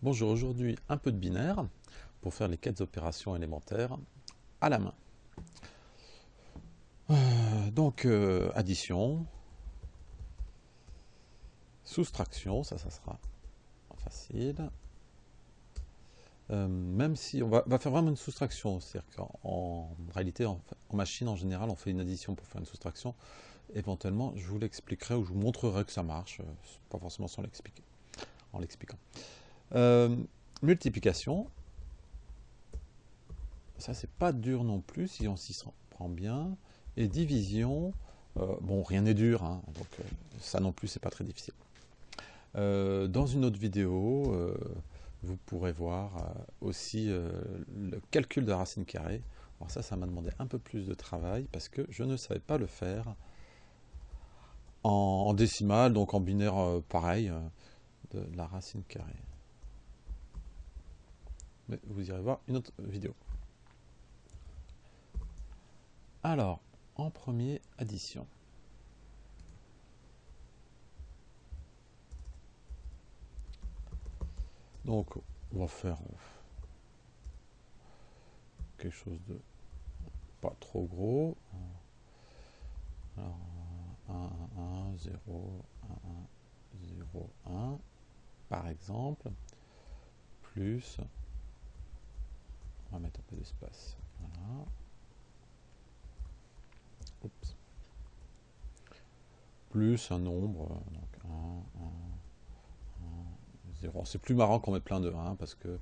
Bonjour, aujourd'hui un peu de binaire pour faire les quatre opérations élémentaires à la main. Euh, donc euh, addition, soustraction, ça ça sera facile. Euh, même si on va, faire vraiment une soustraction, c'est-à-dire qu'en réalité en, machine en général on fait une addition pour faire une soustraction. Éventuellement je vous l'expliquerai ou je vous montrerai que ça marche, pas forcément sans l'expliquer, en l'expliquant. Euh, multiplication. Ça, c'est pas dur non plus, si on s'y prend bien. Et division, euh, bon, rien n'est dur, hein, donc euh, ça non plus, c'est pas très difficile. dans une autre vidéo, vous pourrez voir aussi le calcul de la racine carrée. Alors ça, ça m'a demandé un peu plus de travail parce que je ne savais pas le faire en, décimale, donc en binaire pareil, de la racine carrée mais vous irez voir une autre vidéo. Alors, en premier, addition. Donc, on va faire quelque chose de pas trop gros. Alors, 1, 1, 0, 1, 1, 0, 1, par exemple, plus on va mettre un peu d'espace. Voilà. Plus un nombre, donc 1, 1, 1, 0. C'est plus marrant qu'on met plein de 1 parce que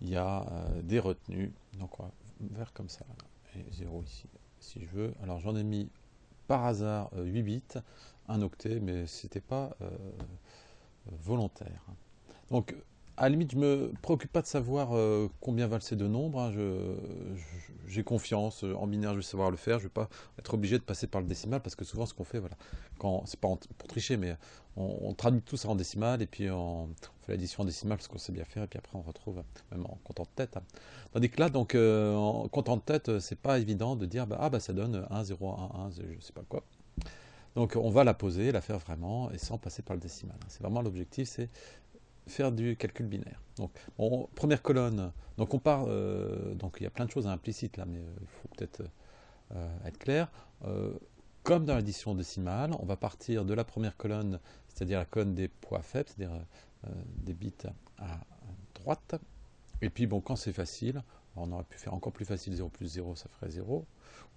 il y a euh, des retenues. Donc on va faire comme ça. Et 0 ici, si je veux. Alors j'en ai mis par hasard 8 euh, bits, un octet, mais c'était pas euh, volontaire. Donc à la limite, je me préoccupe pas de savoir euh, combien valent ces deux nombres. Hein. J'ai confiance euh, en binaire, je vais savoir le faire. Je vais pas être obligé de passer par le décimal parce que souvent, ce qu'on fait, voilà, c'est pas pour tricher, mais on, traduit tout ça en décimal et puis on, fait l'addition en décimal parce qu'on sait bien faire et puis après on retrouve même en comptant de tête. Hein. Tandis que là, donc euh, en comptant de tête, c'est pas évident de dire bah, ah bah ça donne 1, 0, 1, 1, je sais pas quoi. Donc on va la poser, la faire vraiment et sans passer par le décimal. Hein. C'est vraiment l'objectif, c'est faire du calcul binaire. Donc, première colonne, donc on part, euh, donc il y a plein de choses implicites là, mais euh, il faut peut-être euh, être clair. comme dans l'addition décimale, on va partir de la première colonne, c'est-à-dire la colonne des poids faibles, c'est-à-dire des bits à droite. Et puis bon, quand c'est facile, on aurait pu faire encore plus facile, 0 plus 0, ça ferait 0,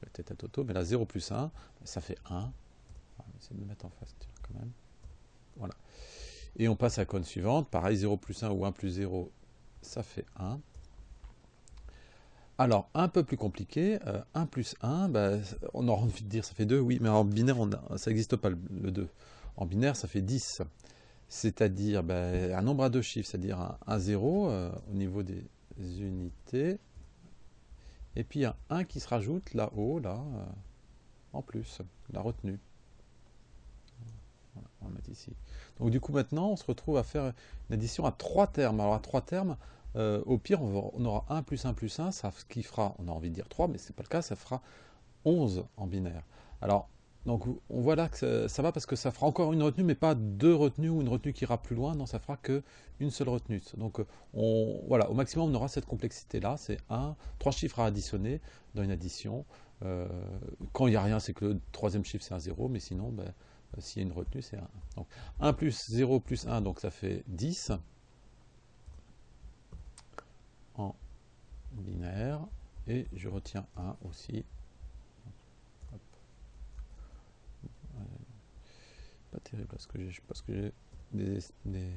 peut-être à Toto, mais là 0 plus 1, ça fait 1. On va essayer de le mettre en face quand même. Et on passe à la colonne suivante. Pareil, 0 plus 1 ou 1 plus 0, ça fait 1. Alors, un peu plus compliqué, 1 euh, plus 1, bah, on aura envie de dire ça fait 2, oui, mais en binaire, ça n'existe pas le 2. En binaire, ça fait 10. C'est-à-dire bah, un nombre à deux chiffres, c'est-à-dire un, 0 euh, au niveau des unités, et puis un 1 qui se rajoute là-haut, là, euh, en plus, la retenue on va mettre ici. Donc du coup maintenant, on se retrouve à faire une addition à trois termes. Alors à trois termes, euh, au pire, on, aura 1 plus 1 plus 1, ça, ce qui fera, on a envie de dire 3, mais ce n'est pas le cas, ça fera 11 en binaire. Alors, donc on voit là que ça, va parce que ça fera encore une retenue, mais pas deux retenues ou une retenue qui ira plus loin, non, ça fera qu'une seule retenue. Donc on, voilà, au maximum on aura cette complexité-là, c'est 1, trois chiffres à additionner dans une addition. Euh, quand il n'y a rien, c'est que le troisième chiffre c'est un 0, mais sinon, ben, euh, s'il y a une retenue, c'est 1. Donc 1 plus 0 plus 1, donc ça fait 10 en binaire. Et je retiens 1 aussi. Pas terrible parce que j'ai parce que j'ai des, des,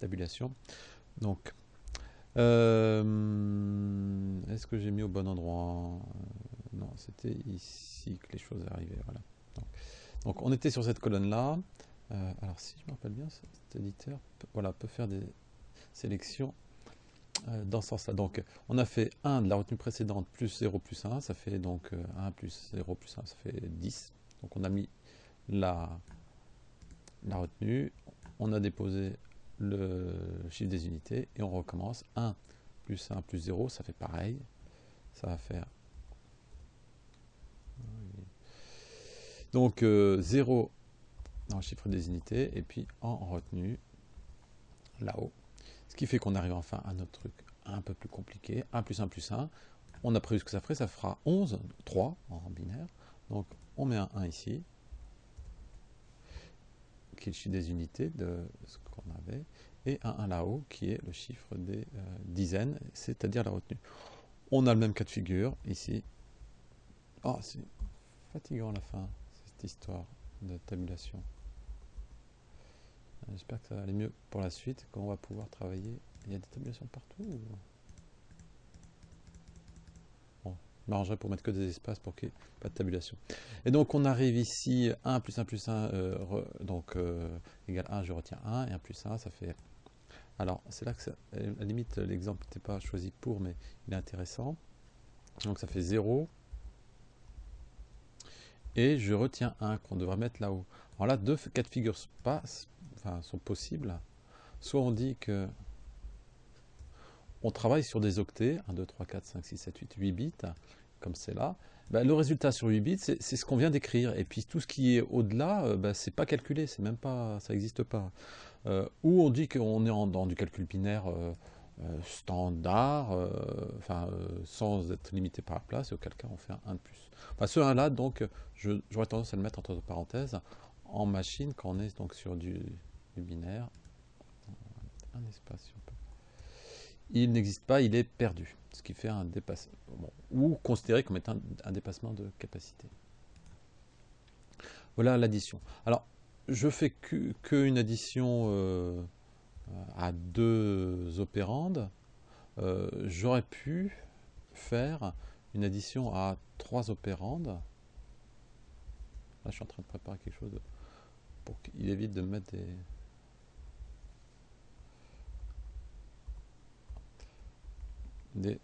tabulations. Donc, euh, est-ce que j'ai mis au bon endroit? Non, c'était ici que les choses arrivaient. Voilà. Donc, on était sur cette colonne-là. Euh, alors si je me rappelle bien, cet éditeur peut faire des sélections euh, dans ce sens-là. Donc on a fait 1 de la retenue précédente plus 0 plus 1, ça fait donc 1 euh, plus 0 plus 1, ça fait 10. Donc on a mis la, la retenue, on a déposé le chiffre des unités et on recommence 1 plus 1 plus 0, ça fait pareil. Ça va faire Donc 0 euh, en chiffre des unités, et puis en retenue, là-haut. Ce qui fait qu'on arrive enfin à notre truc un peu plus compliqué. 1 plus 1 plus 1. On a prévu ce que ça ferait. Ça fera 11, 3 en binaire. Donc on met un 1 ici, qui est le chiffre des unités de ce qu'on avait, et un 1 là-haut, qui est le chiffre des euh, dizaines, c'est-à-dire la retenue. On a le même cas de figure ici. Oh, c'est fatigant la fin, histoire de tabulation. J'espère que ça va aller mieux pour la suite, qu'on va pouvoir travailler. Il y a des tabulations partout Bon, je m'arrangerai pour mettre que des espaces pour qu'il n'y ait pas de tabulation. Et donc on arrive ici, 1 plus 1 plus 1, euh, donc euh, égale 1, je retiens 1, et 1 plus 1, ça fait... Alors, c'est là que, ça, à la limite, l'exemple n'était pas choisi pour, mais il est intéressant. Donc ça fait 0, et je retiens 1 qu'on devrait mettre là-haut. Alors là, deux cas de figure sont possibles. Soit on dit que on travaille sur des octets, 1, 2, 3, 4, 5, 6, 7, 8, 8 bits, comme c'est là. Ben, le résultat sur 8 bits, c'est ce qu'on vient d'écrire. Et puis tout ce qui est au-delà, euh, ben, c'est pas calculé, ça n'existe pas. Euh, ou on dit qu'on est dans du calcul binaire euh, standard, enfin sans être limité par la place, et auquel cas on fait un 1 de plus. Enfin, ce 1 là, donc, j'aurais tendance à le mettre entre parenthèses en machine quand on est donc sur du, binaire. Un espace, si on peut. Il n'existe pas, il est perdu, ce qui fait un dépassement, ou considéré comme étant un, dépassement de capacité. Voilà l'addition. Alors, je fais qu'une addition euh, à deux opérandes. Euh, j'aurais pu faire une addition à trois opérandes. Là, je suis en train de préparer quelque chose pour qu'il évite de mettre des... des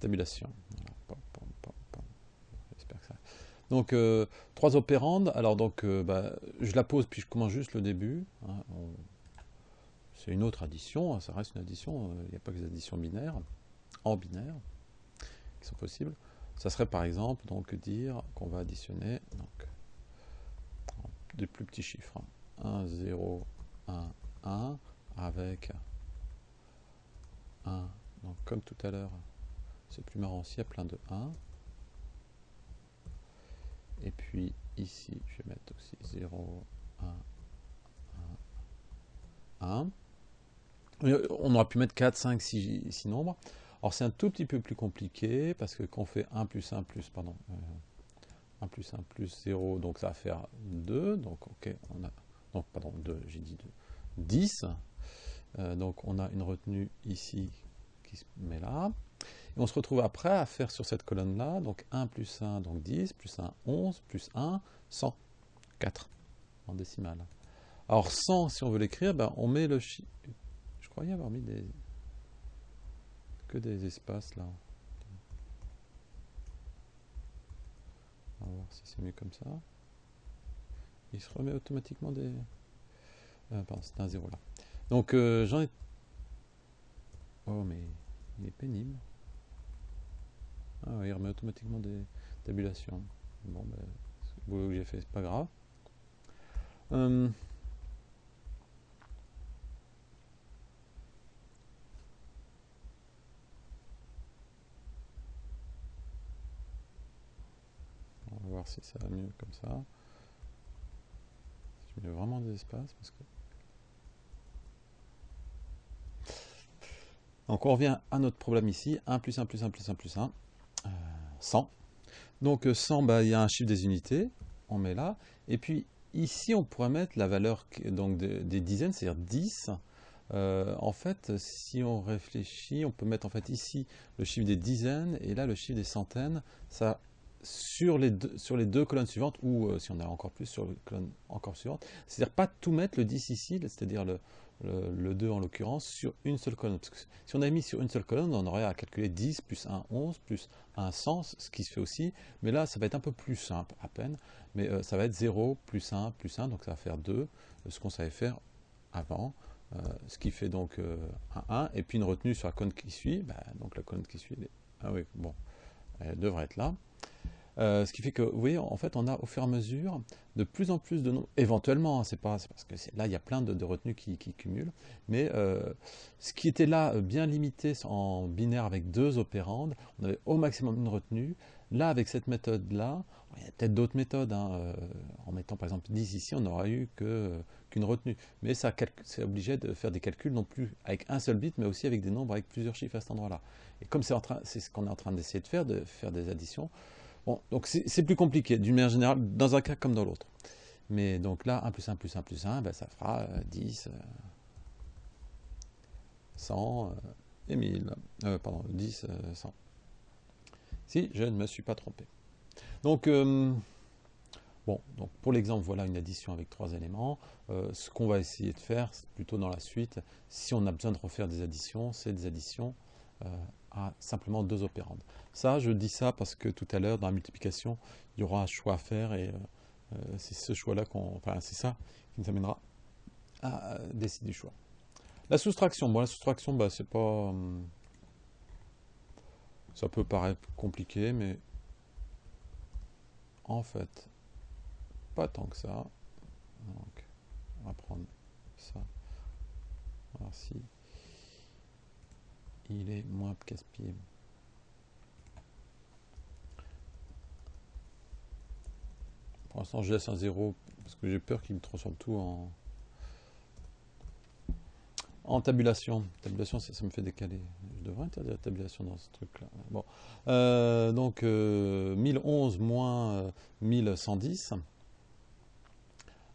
tabulations. Donc, euh, trois opérandes. Alors, donc, euh, bah, je la pose, puis je commence juste le début. Hein. C'est une autre addition, hein, ça reste une addition. Il n'y a pas que des additions binaires, en binaire sont possibles. Ça serait par exemple donc dire qu'on va additionner donc, des plus petits chiffres. 1, 0, 1, 1 avec 1. Donc comme tout à l'heure, c'est plus marrant s'il y a plein de 1. Et puis ici, je vais mettre aussi 0, 1, 1, 1. On aurait pu mettre 4, 5, 6, 6 nombres. Alors c'est un tout petit peu plus compliqué parce que quand on fait 1 plus 1 plus, pardon, 1 euh, plus 1 plus 0, donc ça va faire 2, donc ok, on a, donc pardon, 2, j'ai dit 2, 10, euh, donc on a une retenue ici qui se met là, et on se retrouve après à faire sur cette colonne-là, donc 1 plus 1, donc 10, plus 1, 11, plus 1, 100, 4 en décimale. Alors 100, si on veut l'écrire, ben, on met le chiffre, je croyais avoir mis des que des espaces là. On va voir si c'est mieux comme ça. Il se remet automatiquement des... Euh, pardon, c'est un zéro là. Donc euh, j'en ai... Oh mais il est pénible. Ah il remet automatiquement des tabulations. Bon ben, le boulot que j'ai fait, c'est pas grave. Euh, si ça va mieux comme ça. Je mets vraiment des espaces parce que... Donc on revient à notre problème ici, 1 plus 1 plus 1 plus 1 plus 1, 100. Euh, Donc 100, bah, il y a un chiffre des unités, on met là. Et puis ici, on pourrait mettre la valeur donc, des dizaines, c'est-à-dire 10. Euh, en fait, si on réfléchit, on peut mettre en fait ici le chiffre des dizaines et là le chiffre des centaines. Ça sur les, deux, sur les deux colonnes suivantes, ou euh, si on a encore plus sur les colonnes encore suivantes, c'est-à-dire pas tout mettre le 10 ici, c'est-à-dire le, le, 2 en l'occurrence, sur une seule colonne. Parce que si on avait mis sur une seule colonne, on aurait à calculer 10 plus 1, 11, plus 1, 100, ce qui se fait aussi, mais là ça va être un peu plus simple à peine, mais euh, ça va être 0 plus 1 plus 1, donc ça va faire 2, euh, ce qu'on savait faire avant, ce qui fait donc un 1, et puis une retenue sur la colonne qui suit, bah, donc la colonne qui suit, elle ah oui, bon, elle devrait être là. Euh, ce qui fait que, vous voyez, en fait, on a au fur et à mesure de plus en plus de nombres, éventuellement, hein, c'est pas, parce que là, il y a plein de, retenues qui, cumulent, mais euh, ce qui était là euh, bien limité en binaire avec deux opérandes, on avait au maximum une retenue. Là, avec cette méthode-là, il y a peut-être d'autres méthodes, hein, en mettant par exemple 10 ici, on n'aura eu qu'une retenue. Mais ça c'est obligé de faire des calculs non plus avec un seul bit, mais aussi avec des nombres avec plusieurs chiffres à cet endroit-là. Et comme c'est ce qu'on est en train d'essayer de faire, de faire des additions, Bon, donc c'est plus compliqué, d'une manière générale, dans un cas comme dans l'autre. Mais donc là, 1 plus 1 plus 1 plus 1, ben, ça fera 10, 100 euh, et 1000. Euh, pardon, 10, 100. Euh, si je ne me suis pas trompé. Donc, bon, donc pour l'exemple, voilà une addition avec trois éléments. ce qu'on va essayer de faire, plutôt dans la suite, si on a besoin de refaire des additions, c'est des additions simplement deux opérandes. Ça, je dis ça parce que tout à l'heure, dans la multiplication, il y aura un choix à faire et euh, euh, c'est ce choix-là qu'on... Enfin, c'est ça qui nous amènera à décider du choix. La soustraction, bon, la soustraction, bah, c'est pas... Hum, ça peut paraître compliqué, mais en fait, pas tant que ça. Donc, on va prendre ça. Si il est moins casse-pied. Pour l'instant, je laisse un 0 parce que j'ai peur qu'il me transforme tout en, tabulation. Tabulation, ça, me fait décaler. Je devrais interdire la tabulation dans ce truc-là. Bon. Euh, donc, 1011 euh, moins 1110. Euh,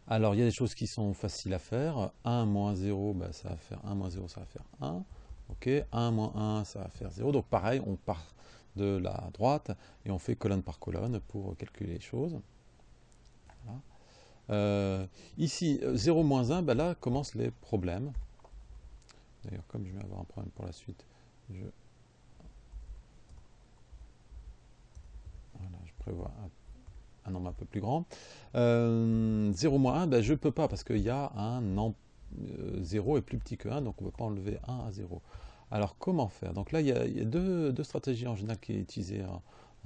Alors, il y a des choses qui sont faciles à faire. 1 moins 0, bah, ça va faire 1 moins 0, ça va faire 1. Ok, 1 moins 1, ça va faire 0. Donc pareil, on part de la droite et on fait colonne par colonne pour calculer les choses. Euh, ici, 0 moins 1, ben là commencent les problèmes. D'ailleurs, comme je vais avoir un problème pour la suite, je, voilà, je prévois un, nombre un peu plus grand. 0 euh, moins 1, ben je ne peux pas parce qu'il y a un 0 euh, est plus petit que 1, donc on ne peut pas enlever 1 à 0. Alors comment faire? Donc là, il y a, deux, stratégies en général qui sont utilisées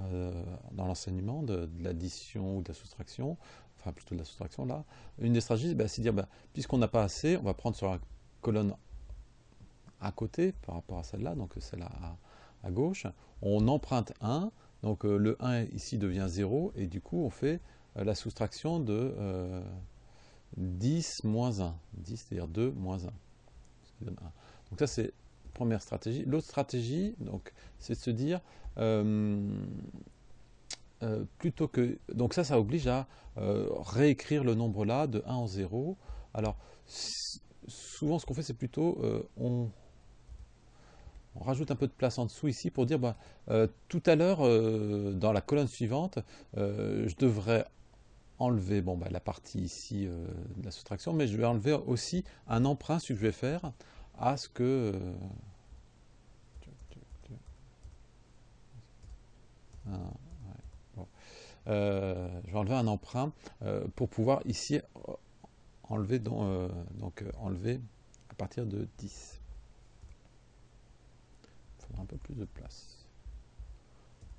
euh, dans l'enseignement de, l'addition ou de la soustraction, enfin plutôt de la soustraction là. Une des stratégies, bah, c'est de dire, bah, puisqu'on n'a pas assez, on va prendre sur la colonne à côté par rapport à celle-là, donc celle à, à, gauche, on emprunte 1, donc euh, le 1 ici devient 0, et du coup on fait la soustraction de 10 moins 1. 10, c'est-à-dire 2 moins 1. Donc ça, c'est la première stratégie. L'autre stratégie, donc, c'est de se dire, euh, euh, plutôt que... Donc ça, ça oblige à euh, réécrire le nombre là de 1 en 0. Alors, souvent, ce qu'on fait, c'est plutôt... on, on rajoute un peu de place en dessous ici pour dire, bah, tout à l'heure, dans la colonne suivante, je devrais enlever bon, bah, la partie ici euh, de la soustraction, mais je vais enlever aussi un emprunt, ce que je vais faire, à ce que... Euh, euh, je vais enlever un emprunt pour pouvoir ici enlever, donc, enlever à partir de 10. Il faudra un peu plus de place.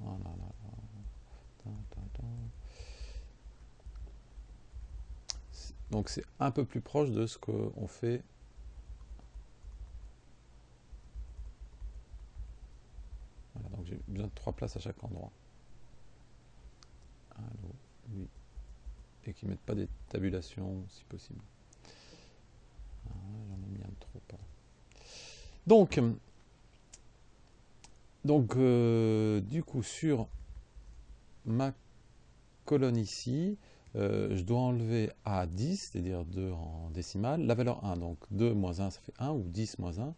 Voilà. Donc c'est un peu plus proche de ce qu'on fait Voilà, donc j'ai besoin de trois places à chaque endroit. Allô, oui. Et qui ne mettent pas des tabulations si possible. Ah, j'en ai mis un trop. Donc, donc euh, du coup, sur ma colonne ici, euh, je dois enlever à 10, c'est-à-dire 2 en décimale, la valeur 1. Donc 2 moins 1, ça fait 1, ou 10 moins 1,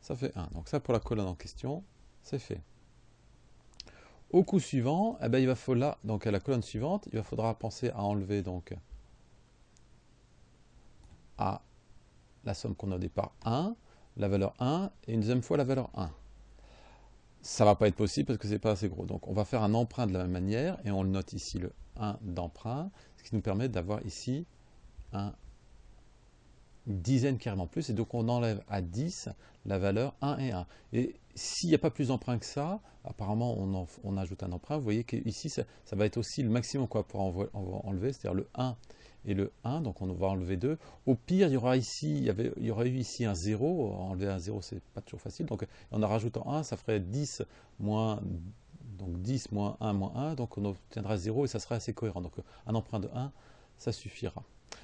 ça fait 1. Donc ça, pour la colonne en question, c'est fait. Au coup suivant, eh ben, il va falloir, à la colonne suivante, il va faudra penser à enlever à la somme qu'on a au départ 1, la valeur 1, et une deuxième fois la valeur 1. Ça ne va pas être possible parce que ce n'est pas assez gros. Donc on va faire un emprunt de la même manière, et on le note ici le 1 d'emprunt, ce qui nous permet d'avoir ici un dizaine carrément plus, et donc on enlève à 10 la valeur 1 et 1. Et s'il n'y a pas plus d'emprunts que ça, apparemment on, ajoute un emprunt, vous voyez qu'ici ça, va être aussi le maximum quoi, pour enlever, c'est-à-dire le 1 et le 1, donc on va enlever 2. Au pire, il y aura ici, il y, aurait eu ici un 0, enlever un 0 c'est pas toujours facile, donc en rajoutant 1, ça ferait 10 moins, donc 10 moins 1 moins 1, donc on obtiendra 0 et ça sera assez cohérent. Donc un emprunt de 1, ça suffira.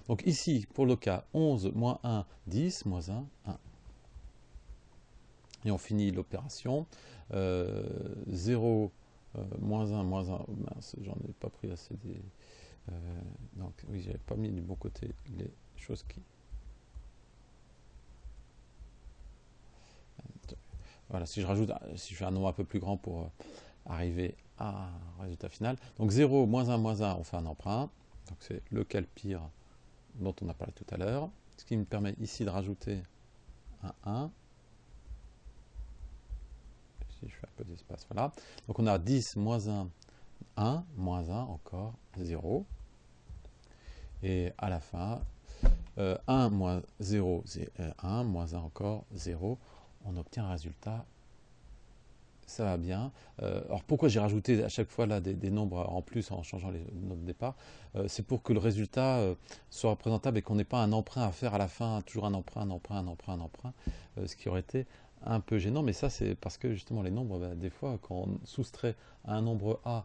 Donc ici, pour le cas 11 moins 1, 10, moins 1, 1. Et on finit l'opération. Euh, 0, euh, moins 1, moins 1, mince, j'en ai pas pris assez des... Euh, donc oui, j'avais pas mis du bon côté les choses qui... Voilà, si je rajoute, si je fais un nombre un peu plus grand pour euh, arriver à un résultat final. Donc 0, moins 1, moins 1, on fait un emprunt. Donc c'est le pire dont on a parlé tout à l'heure. Ce qui me permet ici de rajouter un 1. Si je fais un peu d'espace, voilà. Donc on a 10 moins 1, 1, moins 1, encore 0. Et à la fin, 1 euh, moins 0, c'est 1, moins 1 encore 0. On obtient un résultat ça va bien. Euh, alors pourquoi j'ai rajouté à chaque fois là des, nombres en plus en changeant les nombres de départ euh, C'est pour que le résultat soit représentable et qu'on n'ait pas un emprunt à faire à la fin, toujours un emprunt, un emprunt, un emprunt, un emprunt, ce qui aurait été un peu gênant. Mais ça c'est parce que justement les nombres, bah, des fois quand on soustrait un nombre A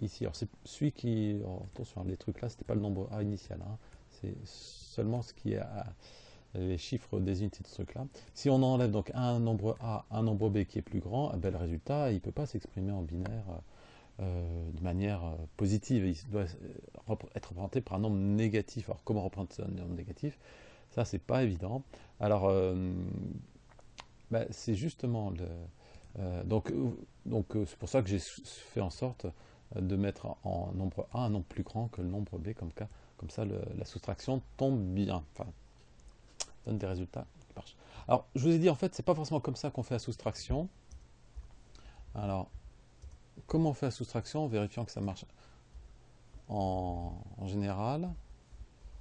ici. Alors c'est celui qui, oh, attention, les trucs là, c'était pas le nombre A initial, hein. c'est seulement ce qui est à, les chiffres des unités de ce truc là. Si on enlève donc un nombre A, un nombre B qui est plus grand, le résultat, il ne peut pas s'exprimer en binaire euh, de manière euh, positive. Il doit euh, être représenté par un nombre négatif. Alors comment représenter un nombre négatif? Ça, c'est pas évident. Alors, ben, c'est justement le... donc, donc c'est pour ça que j'ai fait en sorte de mettre en nombre A un nombre plus grand que le nombre B, comme, cas, comme ça la soustraction tombe bien, donne des résultats qui marchent. Alors, je vous ai dit, en fait, c'est pas forcément comme ça qu'on fait la soustraction. Alors, comment on fait la soustraction en vérifiant que ça marche en, général?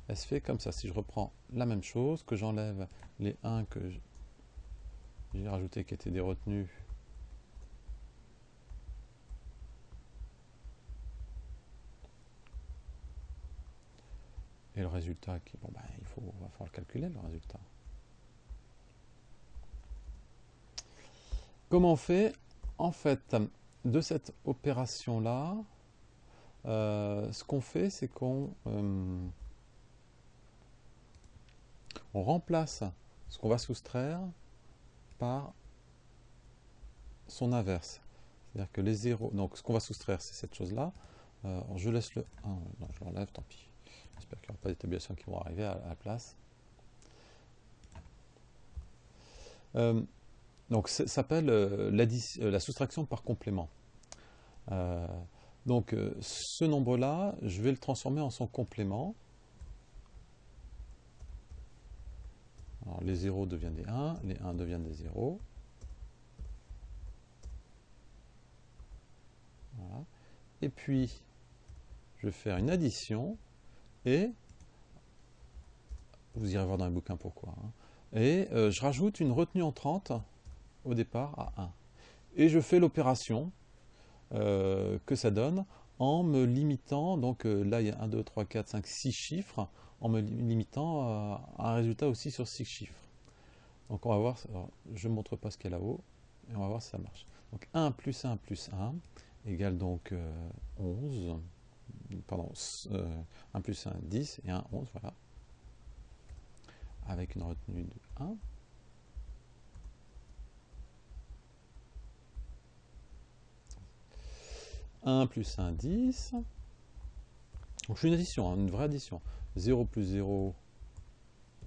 Elle se fait comme ça. Si je reprends la même chose, que j'enlève les 1 que j'ai rajouté qui étaient des retenues Le résultat, qui, ben, il faut, va falloir le calculer, le résultat. Comment on fait En fait, de cette opération-là, euh, ce qu'on fait, c'est qu'on euh, remplace ce qu'on va soustraire par son inverse. C'est-à-dire que les zéros, donc ce qu'on va soustraire, c'est cette chose-là. Euh, je laisse le 1, non, je l'enlève, tant pis. J'espère qu'il n'y aura pas d'établissements qui vont arriver à, la place. Euh, donc ça s'appelle euh, euh, la soustraction par complément. donc ce nombre-là, je vais le transformer en son complément. Alors, les 0 deviennent des 1, les 1 deviennent des 0. Et puis, je vais faire une addition et vous irez voir dans les bouquins pourquoi. Hein. et euh, je rajoute une retenue en 30 au départ à 1. Et je fais l'opération euh, que ça donne en me limitant, donc euh, là il y a 1, 2, 3, 4, 5, 6 chiffres, en me limitant à un résultat aussi sur 6 chiffres. Donc on va voir, je ne montre pas ce qu'il y a là-haut, et on va voir si ça marche. Donc 1 plus 1 plus 1 égale donc 11 pardon, 1 euh, plus 1, 10 et 1, 11, voilà. Avec une retenue de 1. « 1 plus 1, 10. Donc je fais une addition, hein, une vraie addition. 0 plus 0,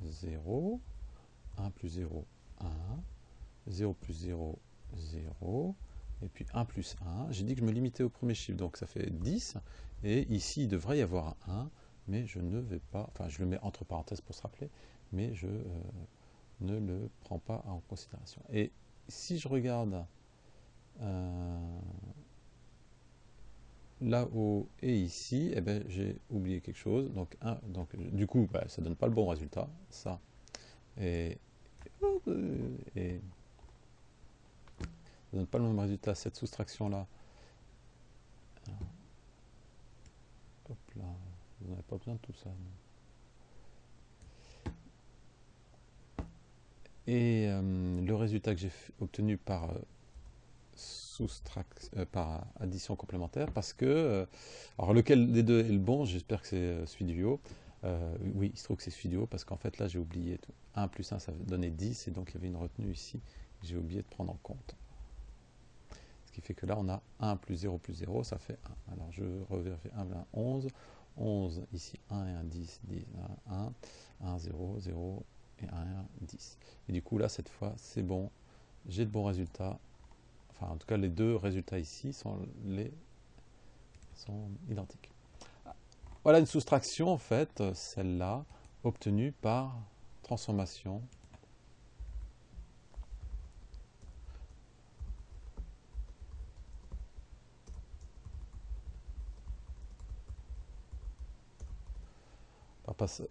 0. 1 plus 0, 1. 0 plus 0, 0 et puis 1 plus 1. J'ai dit que je me limitais au premier chiffre, donc ça fait 10. Et ici, il devrait y avoir un 1, mais je ne vais pas, enfin je le mets entre parenthèses pour se rappeler, mais je euh, ne le prends pas en considération. Et si je regarde, euh, là-haut et ici, eh ben, j'ai oublié quelque chose. Donc, un, donc du coup, bah, ça ne donne pas le bon résultat. Ça. Et, et donne pas le même résultat. Cette soustraction-là. Hop là. Vous n'avez pas besoin de tout ça. Et euh, le résultat que j'ai obtenu par euh, euh, par addition complémentaire, parce que, alors lequel des deux est le bon, j'espère que c'est celui du haut. oui, il se trouve que c'est celui du haut, parce qu'en fait là j'ai oublié tout. 1 plus 1 ça donnait 10, et donc il y avait une retenue ici que j'ai oublié de prendre en compte. Qui fait que là on a 1 plus 0 plus 0, ça fait 1. Alors je revérifie 1, 20, 11. 11, ici 1 et 1, 10, 10, 1, 1, 0, 0 et 1, 1, 10. Et du coup là, cette fois, c'est bon, j'ai de bons résultats. Enfin, en tout cas, les deux résultats ici sont, les, sont identiques. Voilà une soustraction, en fait, celle-là, obtenue par transformation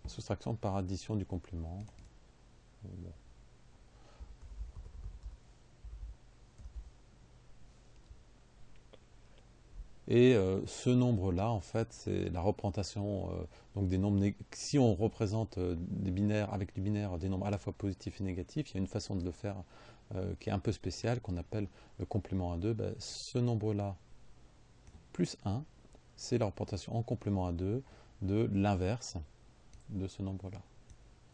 soustraction par addition du complément. Et euh, ce nombre-là, en fait, c'est la représentation euh, donc des nombres. Si on représente euh, des binaires avec du binaire, des nombres à la fois positifs et négatifs, il y a une façon de le faire qui est un peu spéciale, qu'on appelle le complément à 2. Ben, ce nombre-là, plus 1, c'est la représentation en complément à 2 de l'inverse de ce nombre-là.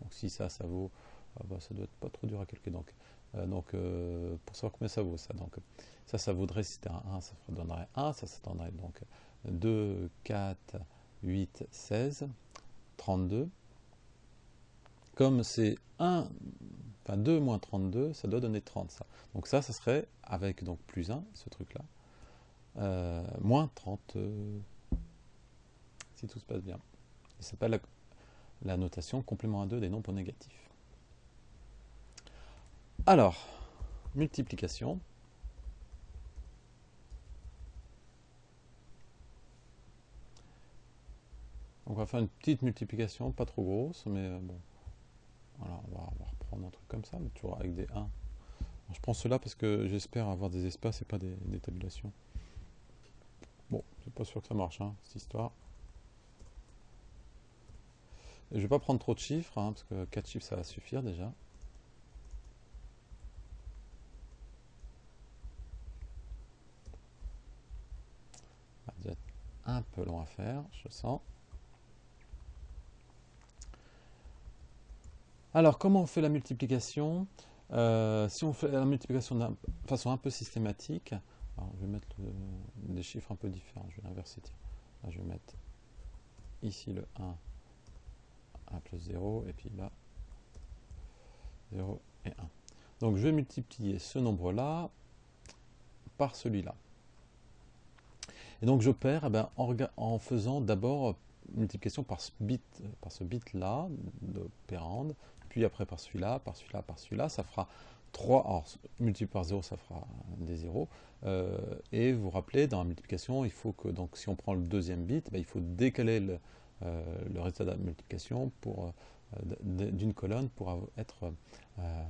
Donc si ça, ça vaut, ah bah, ça doit être pas trop dur à calculer. Donc, euh, donc euh, pour savoir combien ça vaut ça, donc ça, ça vaudrait, si c'était un 1, ça donnerait 1, ça, ça donnerait donc 2, 4, 8, 16, 32. Comme c'est 1, enfin 2 moins 32, ça doit donner 30 ça. Donc ça, ça serait avec donc plus 1, ce truc-là, euh, moins 30, si tout se passe bien. Ça s'appelle la la notation complément à 2 des nombres négatifs. Alors, multiplication. on va faire une petite multiplication, pas trop grosse, mais euh, bon. Voilà, on va, reprendre un truc comme ça, mais toujours avec des 1. je prends cela parce que j'espère avoir des espaces et pas des, tabulations. Bon, c'est pas sûr que ça marche, hein, cette histoire. Je ne vais pas prendre trop de chiffres, hein, parce que 4 chiffres ça va suffire déjà. Ça va être un peu long à faire, je sens. Alors, comment on fait la multiplication? Euh, Si on fait la multiplication de façon un peu systématique, je vais mettre des chiffres un peu différents, je vais l'inverser. Je vais mettre ici le 1 1 plus 0, et puis là, 0 et 1. Donc je vais multiplier ce nombre-là par celui-là. Et donc j'opère eh ben, en, faisant d'abord multiplication par ce bit, par ce bit-là d'opérande, puis après par celui-là, par celui-là, par celui-là, ça fera 3, alors multiplié par 0, ça fera des 0. Euh, et vous vous rappelez, dans la multiplication, il faut que, donc si on prend le deuxième bit, ben, il faut décaler le, le résultat de la multiplication pour, euh, d'une colonne pour être, euh,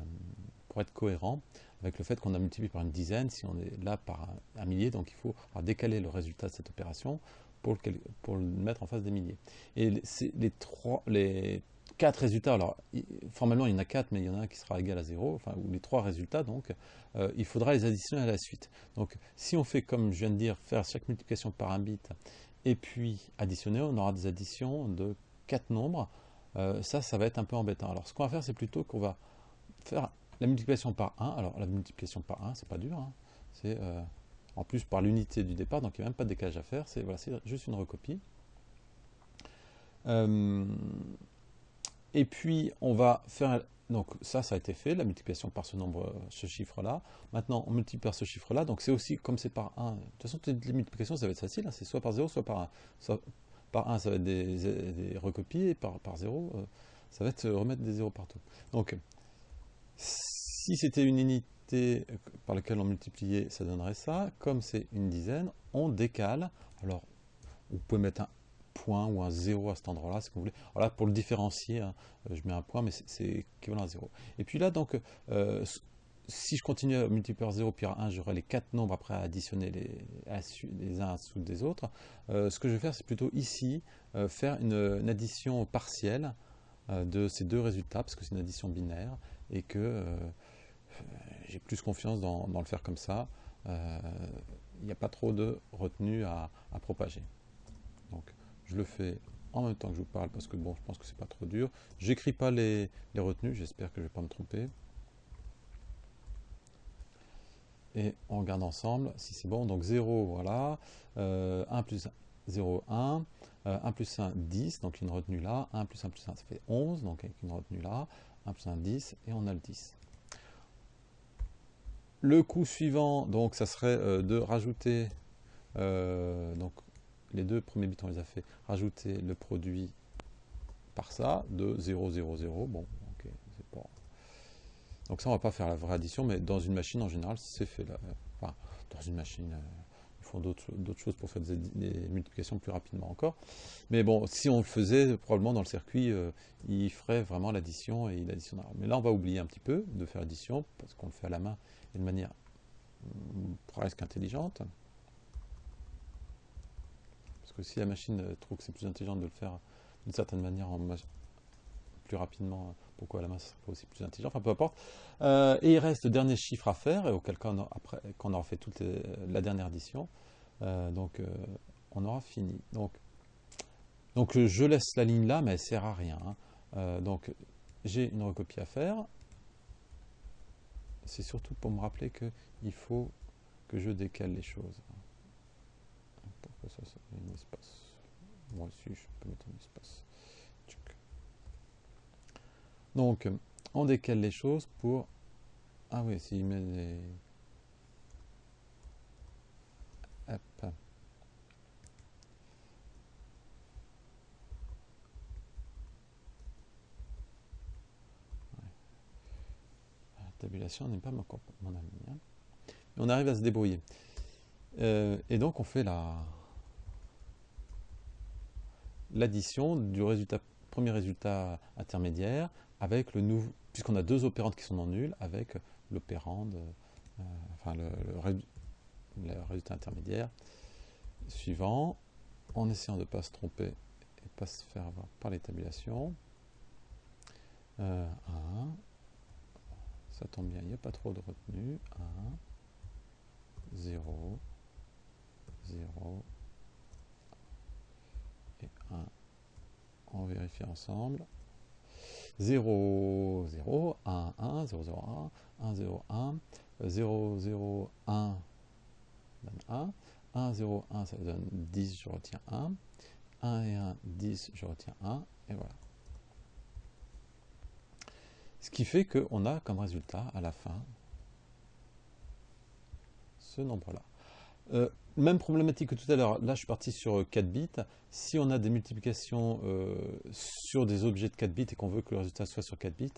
pour être cohérent avec le fait qu'on a multiplié par une dizaine, si on est là par un, millier, donc il faut décaler le résultat de cette opération pour le, pour le mettre en face des milliers. Et les, trois, les quatre résultats, alors formellement il y en a quatre, mais il y en a un qui sera égal à zéro, enfin, ou les trois résultats, donc il faudra les additionner à la suite. Donc si on fait comme je viens de dire, faire chaque multiplication par un bit et puis additionner, on aura des additions de 4 nombres. Euh, ça, ça va être un peu embêtant. Alors ce qu'on va faire, c'est plutôt qu'on va faire la multiplication par 1. Alors la multiplication par 1, c'est pas dur. Hein. C'est euh, en plus par l'unité du départ, donc il n'y a même pas de décalage à faire. C'est voilà, juste une recopie. Euh, et puis on va faire donc ça, ça a été fait, la multiplication par ce nombre, ce chiffre-là. Maintenant, on multiplie par ce chiffre-là, donc c'est aussi, comme c'est par 1, de toute façon, les multiplications, ça va être facile, hein. c'est soit par 0, soit par 1. par 1, ça va être des, recopies, et par, par 0, euh, ça va être remettre des 0 partout. Donc, si c'était une unité par laquelle on multipliait, ça donnerait ça. Comme c'est une dizaine, on décale. Alors, vous pouvez mettre un point ou un 0 à cet endroit-là, si vous voulez. Voilà, pour le différencier, hein, je mets un point, mais c'est équivalent à 0. Et puis là, donc, si je continue à multiplier par 0 puis par 1, j'aurai les quatre nombres après à additionner les, uns sous des autres. ce que je vais faire, c'est plutôt ici, faire une, addition partielle de ces deux résultats, parce que c'est une addition binaire, et que j'ai plus confiance dans, le faire comme ça. Euh, il n'y a pas trop de retenue à, propager. Je le fais en même temps que je vous parle parce que bon, je pense que c'est pas trop dur. J'écris pas les, retenues, j'espère que je vais pas me tromper. Et on regarde ensemble si c'est bon. Donc 0, voilà. 1 euh, plus 0, 1. 1 plus 1, 10. Donc une retenue là. 1 plus 1 plus 1, ça fait 11. Donc avec une retenue là. 1 plus 1, 10. Et on a le 10. Le coup suivant, donc, ça serait euh, de rajouter, euh, donc les deux premiers bits on les a fait, rajouter le produit par ça, de 0, 0, 0, bon, ok, c'est pas... Donc ça, on va pas faire la vraie addition, mais dans une machine, en général, c'est fait. Là. Dans une machine, euh, ils font d'autres choses pour faire des, multiplications plus rapidement encore. Mais bon, si on le faisait, probablement dans le circuit, il ferait vraiment l'addition et il additionnera. Mais là, on va oublier un petit peu de faire l'addition, parce qu'on le fait à la main de manière mm, presque intelligente. Si la machine trouve que c'est plus intelligent de le faire d'une certaine manière en plus rapidement, pourquoi la main sera aussi plus intelligent, enfin peu importe. Euh, et il reste le dernier chiffre à faire, et auquel cas, on après, qu'on aura fait toute la dernière addition, euh, donc euh, on aura fini. Donc, donc je laisse la ligne là, mais elle sert à rien. Hein. donc j'ai une recopie à faire, c'est surtout pour me rappeler qu'il faut que je décale les choses. Ça, un espace Moi aussi, je peux mettre un espace. Donc, on décale les choses pour... Ah oui, s'il met des... Hop. tabulation n'est pas mon, mon ami. Hein. On arrive à se débrouiller. Euh, et donc on fait la l'addition du résultat, premier résultat intermédiaire avec le nouveau, puisqu'on a deux opérandes qui sont non nulles, avec l'opérande, euh, enfin le, résultat intermédiaire suivant, en essayant de ne pas se tromper et pas se faire avoir par les tabulations. Euh, 1, ça tombe bien, il n'y a pas trop de retenue. 1, 0, 0 et 1. On vérifie ensemble. 0, 0, 1, 1, 0, 0, 1, 1, 0, 1, 0, 0, 1 donne 1, 1, 0, 1 ça donne 10, je retiens 1, 1 et 1, 10, je retiens 1, et voilà. Ce qui fait qu'on a comme résultat à la fin ce nombre-là. Euh, même problématique que tout à l'heure, là je suis parti sur 4 bits. Si on a des multiplications euh, sur des objets de 4 bits et qu'on veut que le résultat soit sur 4 bits,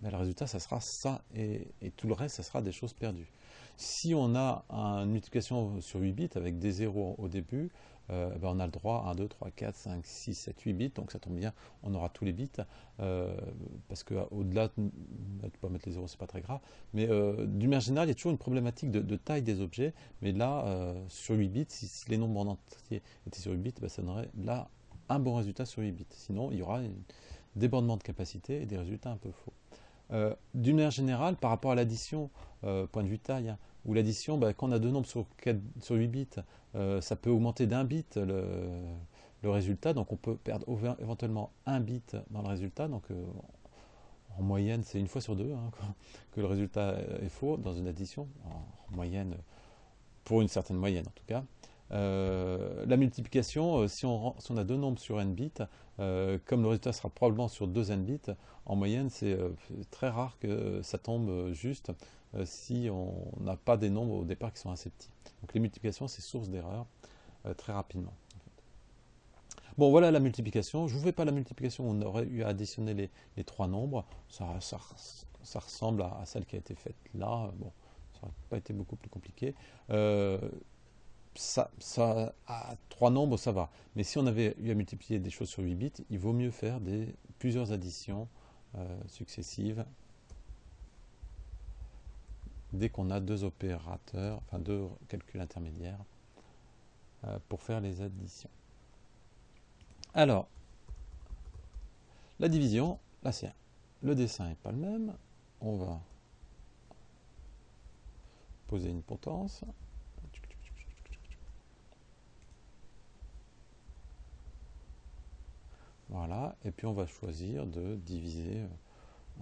ben, le résultat ça sera ça et, et, tout le reste ça sera des choses perdues. Si on a une multiplication sur 8 bits avec des zéros au début, euh, ben, on a le droit à 1, 2, 3, 4, 5, 6, 7, 8 bits, donc ça tombe bien, on aura tous les bits, euh, parce qu'au-delà, tu peux mettre les zéros, c'est pas très grave, mais euh, d'une manière générale, il y a toujours une problématique de, taille des objets, mais là, sur 8 bits, si, les nombres en entier étaient sur 8 bits, ben, ça donnerait là un bon résultat sur 8 bits, sinon il y aura un débordement de capacité et des résultats un peu faux. d'une manière générale, par rapport à l'addition, point de vue taille, hein, ou l'addition, ben, quand on a deux nombres sur, 4, sur 8 bits, euh, ça peut augmenter d'un bit le, résultat, donc on peut perdre éventuellement un bit dans le résultat, donc euh, en moyenne c'est une fois sur deux hein, que le résultat est faux dans une addition, en, moyenne, pour une certaine moyenne en tout cas. Euh, la multiplication, si on, si, on, a deux nombres sur n bits, comme le résultat sera probablement sur deux n bits, en moyenne c'est très rare que ça tombe juste si on n'a pas des nombres au départ qui sont assez petits. Donc les multiplications, c'est source d'erreur euh, très rapidement. Bon, voilà la multiplication. Je ne vous fais pas la multiplication, on aurait eu à additionner les, trois nombres. Ça, ressemble à, celle qui a été faite là. Bon, ça n'aurait pas été beaucoup plus compliqué. Euh, ça, à trois nombres, ça va. Mais si on avait eu à multiplier des choses sur 8 bits, il vaut mieux faire plusieurs additions euh, successives dès qu'on a deux opérateurs, enfin deux calculs intermédiaires euh, pour faire les additions. Alors, la division, là c'est le dessin n'est pas le même. On va poser une potence. Voilà, et puis on va choisir de diviser.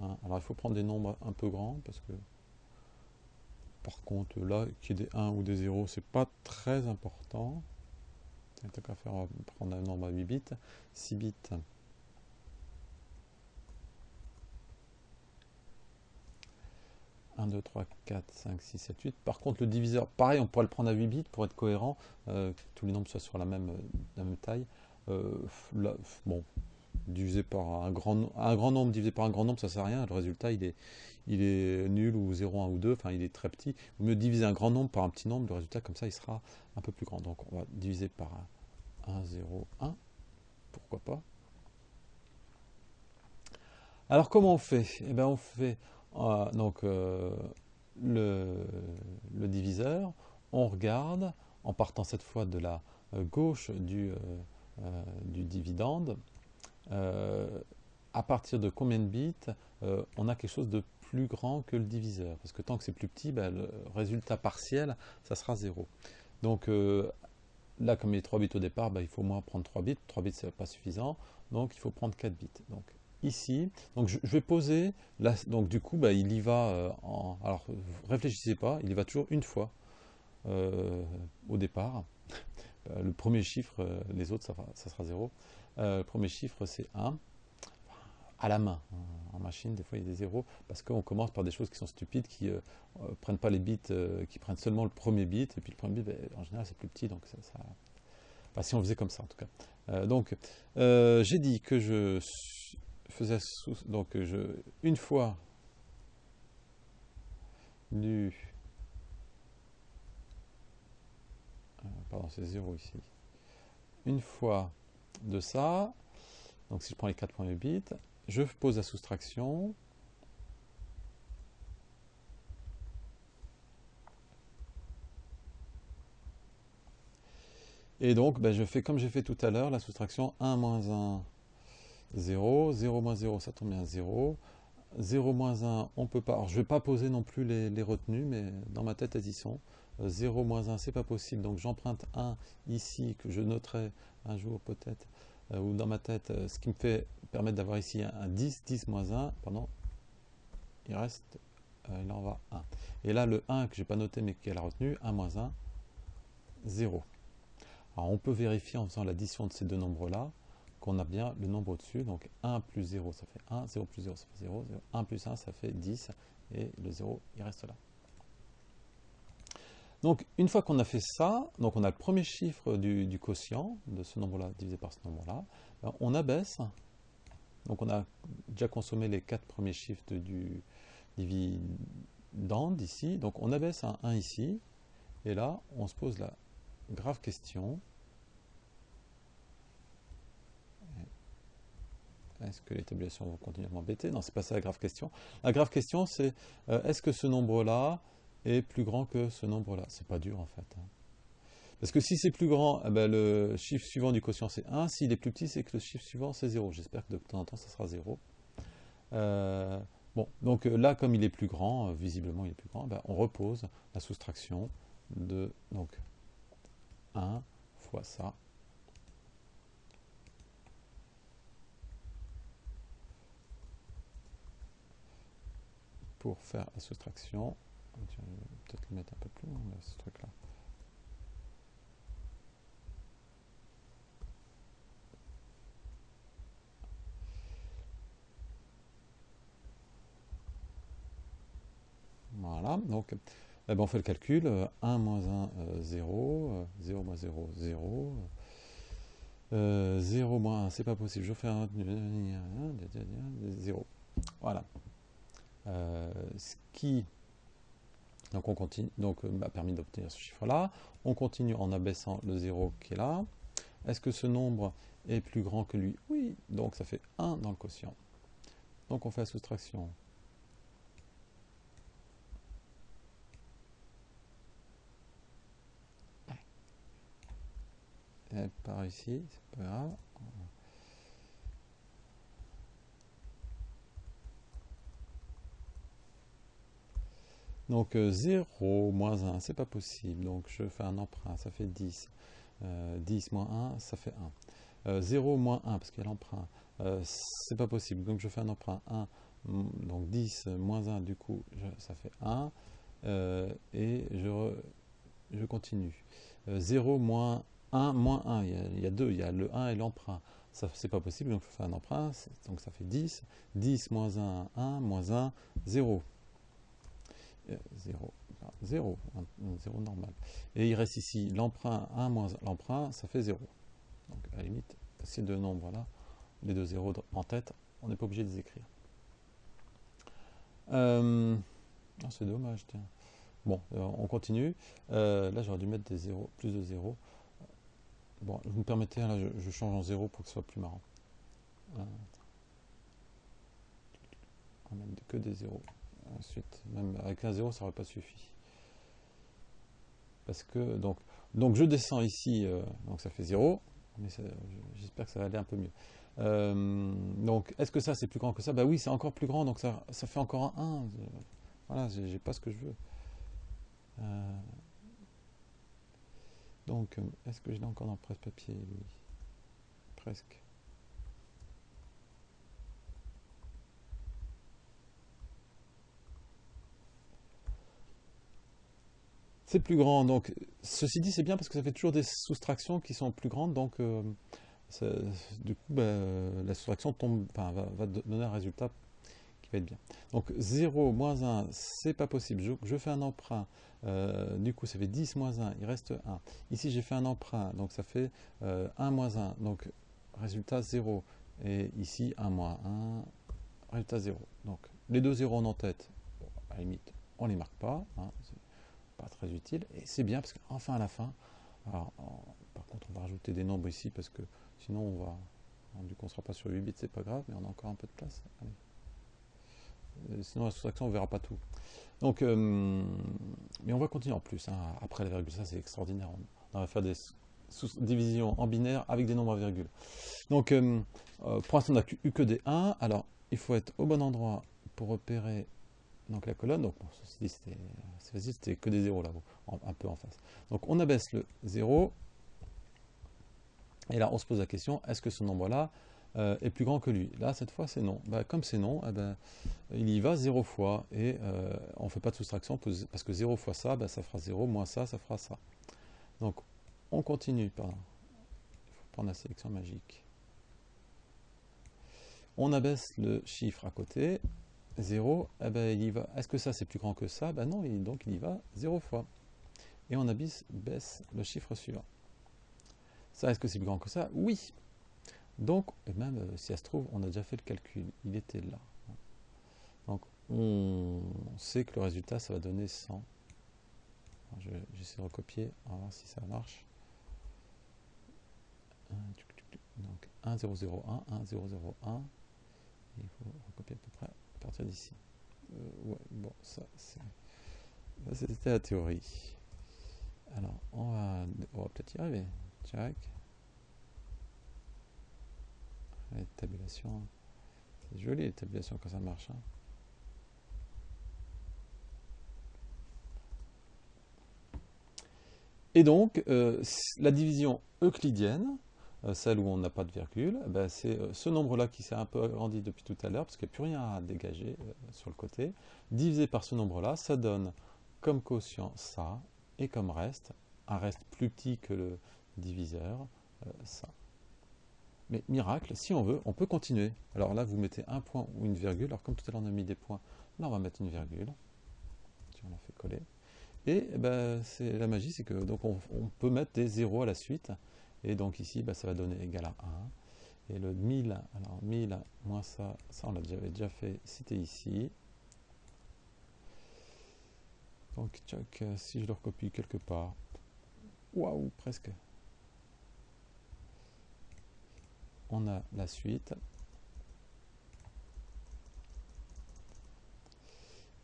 Euh, Alors il faut prendre des nombres un peu grands parce que par contre là, qu'il y ait des 1 ou des 0, c'est pas très important. Tant qu'à faire, on va prendre un nombre à 8 bits. 6 bits. 1, 2, 3, 4, 5, 6, 7, 8. Par contre, le diviseur, pareil, on pourrait le prendre à 8 bits pour être cohérent, euh, que tous les nombres soient sur la même, euh, taille. Euh, bon, divisé par un grand, un grand nombre divisé par un grand nombre, ça sert à rien. Le résultat, il est, il est nul ou 0, 1 ou 2, enfin il est très petit. Vous mieux diviser un grand nombre par un petit nombre, le résultat comme ça il sera un peu plus grand. Donc on va diviser par 1, 0, 1, pourquoi pas? Alors comment on fait? Eh bien on fait euh, donc euh, le, le, diviseur, on regarde en partant cette fois de la euh, gauche du, du dividende, à partir de combien de bits on a quelque chose de plus grand que le diviseur. Parce que tant que c'est plus petit, ben, le résultat partiel, ça sera 0. Donc là, comme il y a 3 bits au départ, ben, il faut au moins prendre 3 bits. 3 bits, ce n'est pas suffisant. Donc il faut prendre 4 bits. Donc ici. Donc je, vais poser, donc du coup, bah, il y va euh, en... Alors, réfléchissez pas, il y va toujours une fois euh, au départ. Euh, le premier chiffre, les autres, ça, ça sera 0. le premier chiffre, c'est 1. À la main, en machine, des fois il y a des zéros, parce qu'on commence par des choses qui sont stupides, qui ne prennent pas les bits, qui prennent seulement le premier bit, et puis le premier bit, ben, en général, c'est plus petit, donc ça... si on faisait comme ça, en tout cas. donc, j'ai dit que je faisais donc je, une fois euh, pardon c'est 0 ici une fois de ça donc si je prends les 4 premiers bits je pose la soustraction et donc ben, je fais comme j'ai fait tout à l'heure la soustraction 1 moins 1 0, 0 moins 0, ça tombe bien 0. 0 moins 1, on peut pas. Alors, je ne vais pas poser non plus les, retenues, mais dans ma tête, elles y sont. 0 euh, moins 1, c'est pas possible. Donc, j'emprunte 1 ici, que je noterai un jour peut-être, ou dans ma tête, euh, ce qui me fait permettre d'avoir ici un, 10, 10 moins 1, pardon, il reste, il en va 1. Et là, le 1 que je n'ai pas noté, mais qui est la retenue, 1 moins 1, 0. Alors, on peut vérifier en faisant l'addition de ces deux nombres-là qu'on a bien le nombre au-dessus. Donc 1 plus 0, ça fait 1, 0 plus 0, ça fait 0, 1 plus 1, ça fait 10, et le 0, il reste là. Donc une fois qu'on a fait ça, donc on a le premier chiffre du, quotient de ce nombre-là divisé par ce nombre-là, ben, on abaisse, donc on a déjà consommé les quatre premiers chiffres du dividende ici, donc on abaisse un 1 ici, et là on se pose la grave question, Est-ce que les tabulations vont continuer à m'embêter Non, c'est pas ça la grave question. La grave question, c'est euh, est-ce que ce nombre-là est plus grand que ce nombre-là C'est pas dur en fait. Hein. Parce que si c'est plus grand, eh ben, le chiffre suivant du quotient c'est 1. S'il est plus petit, c'est que le chiffre suivant c'est 0. J'espère que de temps en temps ça sera 0. Euh, bon, donc euh, là, comme il est plus grand, visiblement il est plus grand, ben, on repose la soustraction de donc 1 fois ça pour faire la soustraction. Je vais peut-être le mettre un peu plus loin, ce truc-là. Voilà, donc eh ben, on fait le calcul, 1 moins 1, 0, 0 moins 0, 0, 0 moins 1, c'est pas possible, je fais un 0. Voilà. Euh, ce qui Donc on continue, donc euh, m'a permis d'obtenir ce chiffre-là. On continue en abaissant le 0 qui est là. Est-ce que ce nombre est plus grand que lui? Oui, donc ça fait 1 dans le quotient. Donc on fait la soustraction. Et par ici, c'est pas grave. Donc 0 euh, moins 1, c'est pas possible. Donc je fais un emprunt, ça fait 10. 10 euh, moins 1, ça fait 1. 0 euh, moins 1, parce qu'il y a l'emprunt, c'est pas possible. Donc je fais un emprunt 1, mm, donc 10 moins 1, du coup, ça fait 1. et je, continue. 0 moins 1 moins 1, il y, a, deux, il y a le 1 et l'emprunt. Ça, c'est pas possible, donc je fais un emprunt, donc ça fait 10. 10 moins 1, 1, moins 1, 0. 0, 0, 0 normal. Et il reste ici l'emprunt 1 moins l'emprunt, ça fait 0. Donc à la limite, ces deux nombres-là, les deux zéros en tête, on n'est pas obligé de les écrire. Euh, ah, c'est dommage, tiens. Bon, euh, on continue. Euh, là, j'aurais dû mettre des zéros, plus de 0. Bon, vous me permettez, là, je, change en 0 pour que ce soit plus marrant. on mettre que des zéros. Ensuite, même avec un 0, ça n'aurait pas suffi. Parce que, donc, donc je descends ici, euh, donc ça fait 0, mais j'espère que ça va aller un peu mieux. Euh, donc, est-ce que ça c'est plus grand que ça? Bah oui, c'est encore plus grand, donc ça, ça fait encore un 1. Voilà, j'ai pas ce que je veux. Euh, donc, est-ce que je l'ai encore dans le presse-papier Presque. Plus grand. Donc, ceci dit, c'est bien parce que ça fait toujours des soustractions qui sont plus grandes. Donc, euh, du coup, ben, la soustraction tombe, va, donner un résultat qui va être bien. Donc, 0 moins 1, c'est pas possible. Je, fais un emprunt. Euh, du coup, ça fait 10 moins 1, il reste 1. Ici, j'ai fait un emprunt, donc ça fait 1 euh, moins 1. Donc, résultat 0. Et ici, 1 moins 1, résultat 0. Donc, les deux zéros en tête, à la limite, on les marque pas. Hein, pas très utile. Et c'est bien parce qu'enfin à la fin, alors, par contre on va rajouter des nombres ici parce que sinon on va, du coup on sera pas sur 8 bits, c'est pas grave, mais on a encore un peu de place. Euh, sinon la soustraction on verra pas tout. Donc, euh, mais on va continuer en plus. Hein. Après la virgule, ça c'est extraordinaire. On, va faire des divisions en binaire avec des nombres à virgule. Donc, euh, pour l'instant on n'a eu que des 1. Alors, il faut être au bon endroit pour repérer donc la colonne, donc c'était que des zéros là, un peu en face. Donc on abaisse le 0, et là on se pose la question, est-ce que ce nombre-là euh, est plus grand que lui? Là, cette fois, c'est non. Bah, comme c'est non, eh ben, il y va 0 fois, et euh, on ne fait pas de soustraction, parce que 0 fois ça, bah, ça fera 0, moins ça, ça fera ça. Donc on continue, pardon. il faut prendre la sélection magique. On abaisse le chiffre à côté, 0, eh ben, il va. Est-ce que ça c'est plus grand que ça? Ben non, donc il y va 0 fois. Et on abaisse baisse le chiffre suivant. Ça, est-ce que c'est plus grand que ça? Oui. Donc, même euh, si ça se trouve, on a déjà fait le calcul, il était là. Donc, on sait que le résultat, ça va donner 100. J'essaie de recopier, on va voir si ça marche. Donc, 1, 0, 0, 1, 1, 0, 0, 1. Il faut recopier à peu près partir d'ici. Euh, ouais, bon, ça, c'était la théorie. Alors, on va, peut-être y arriver. Check. Les tabulations. C'est joli les tabulations quand ça marche. Hein. Et donc, euh, la division euclidienne, celle où on n'a pas de virgule, eh ben, c'est euh, ce nombre-là qui s'est un peu agrandi depuis tout à l'heure, parce qu'il n'y a plus rien à dégager euh, sur le côté, divisé par ce nombre-là, ça donne comme quotient ça, et comme reste, un reste plus petit que le diviseur, ça. Mais miracle, si on veut, on peut continuer. Alors là, vous mettez un point ou une virgule. Alors comme tout à l'heure, on a mis des points, là, on va mettre une virgule. Si on la fait coller. Et eh ben, la magie, c'est que donc on, on, peut mettre des zéros à la suite. Et donc ici, bah, ça va donner égal à 1. Et le 1000, alors 1000 moins ça, ça on l'avait déjà fait, c'était ici. Donc, tchac, si je le recopie quelque part. Waouh, presque. On a la suite.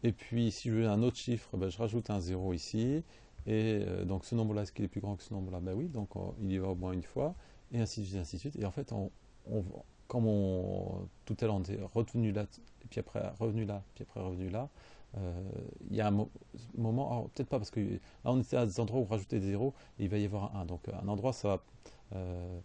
Et puis, si je veux un autre chiffre, ben, je rajoute un 0 ici. Et euh, donc, ce nombre-là, est-ce qu'il est plus grand que ce nombre-là? Ben oui, donc il y va au moins une fois. Et ainsi de suite, ainsi de suite. Et en fait, on, comme on, tout à l'heure, on était retenu là, et puis après revenu là, puis après revenu là, euh, il y a un moment, peut-être pas parce que là on était à des endroits où on rajoutait des zéros, et il va y avoir un 1. Donc un endroit, ça va... Euh,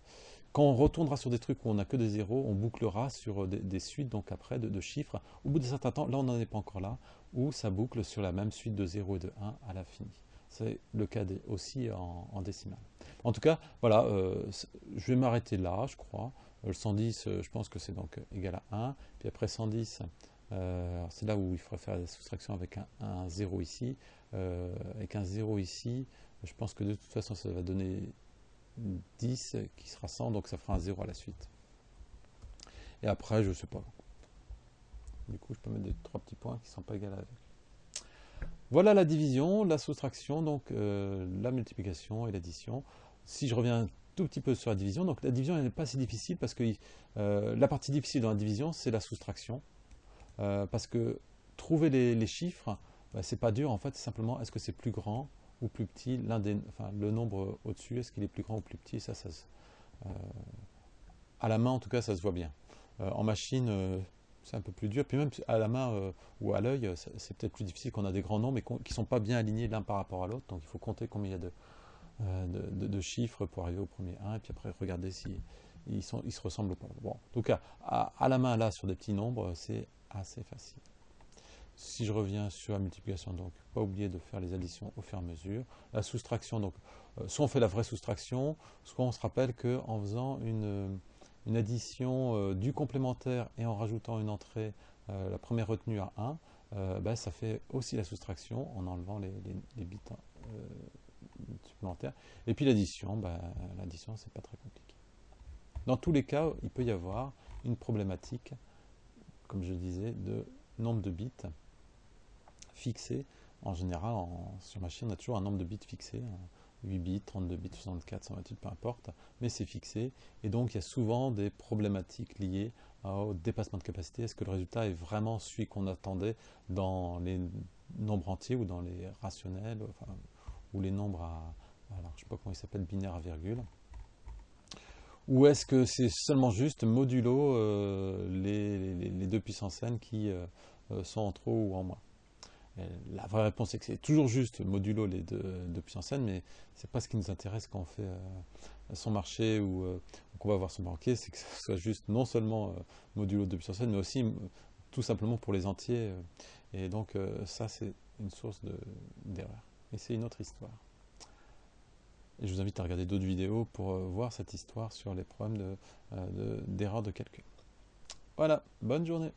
quand on retournera sur des trucs où on n'a que des zéros, on bouclera sur des, suites, donc après, de, chiffres. Au bout d'un certain temps, là on n'en est pas encore là, où ça boucle sur la même suite de 0 et de 1 à l'infini. C'est le cas aussi en, décimal. En tout cas, voilà, euh, je vais m'arrêter là, je crois. Le 110, je pense que c'est donc égal à 1. Puis après 110, euh, c'est là où il faudrait faire la soustraction avec un, 0 ici. Euh, avec un 0 ici, je pense que de toute façon, ça va donner 10 qui sera 100, donc ça fera un 0 à la suite. Et après, je ne sais pas. Du coup, je peux mettre des trois petits points qui ne sont pas égaux avec. Voilà la division, la soustraction, donc euh, la multiplication et l'addition. Si je reviens tout petit peu sur la division, donc la division n'est pas si difficile parce que euh, la partie difficile dans la division, c'est la soustraction. Euh, parce que trouver les, chiffres, bah, c'est pas dur en fait, c'est simplement est-ce que c'est plus grand ou plus petit, enfin, le nombre au-dessus, est-ce qu'il est plus grand ou plus petit, ça à la main en tout cas, ça se voit bien. en machine, c'est un peu plus dur. Puis même à la main euh, ou à l'œil, c'est peut-être plus difficile qu'on a des grands nombres mais qui ne sont pas bien alignés l'un par rapport à l'autre. Donc il faut compter combien il y a de, euh, de, chiffres pour arriver au premier 1 et puis après regarder si ils, sont, ils se ressemblent ou pas. Bon, en tout cas, à, la main là sur des petits nombres, c'est assez facile. Si je reviens sur la multiplication, donc pas oublier de faire les additions au fur et à mesure. La soustraction, donc euh, soit on fait la vraie soustraction, soit on se rappelle qu'en faisant une une addition euh, du complémentaire et en rajoutant une entrée, euh, la première retenue à 1, euh, ben, ça fait aussi la soustraction en enlevant les, bits supplémentaires. Et puis l'addition, ben, l'addition c'est pas très compliqué. Dans tous les cas, il peut y avoir une problématique, comme je disais, de nombre de bits fixés. En général, en, sur machine, on a toujours un nombre de bits fixé. 8 bits, 32 bits, 64, 128, peu importe, mais c'est fixé. Et donc il y a souvent des problématiques liées au dépassement de capacité. Est-ce que le résultat est vraiment celui qu'on attendait dans les nombres entiers ou dans les rationnels, ou les nombres à, alors je sais pas comment il s'appelle, binaire à virgule? Ou est-ce que c'est seulement juste modulo euh, les, deux puissances n qui euh, euh, sont en trop ou en moins? La vraie réponse est que c'est toujours juste modulo les deux, puissance n, mais c'est pas ce qui nous intéresse quand on fait euh, son marché ou euh, qu'on va voir son banquier, c'est que ce soit juste non seulement euh, modulo 2 puissance n, mais aussi tout simplement pour les entiers. et donc ça, c'est une source d'erreur. et c'est une autre histoire. Et je vous invite à regarder d'autres vidéos pour voir cette histoire sur les problèmes d'erreur de, de calcul. Voilà, bonne journée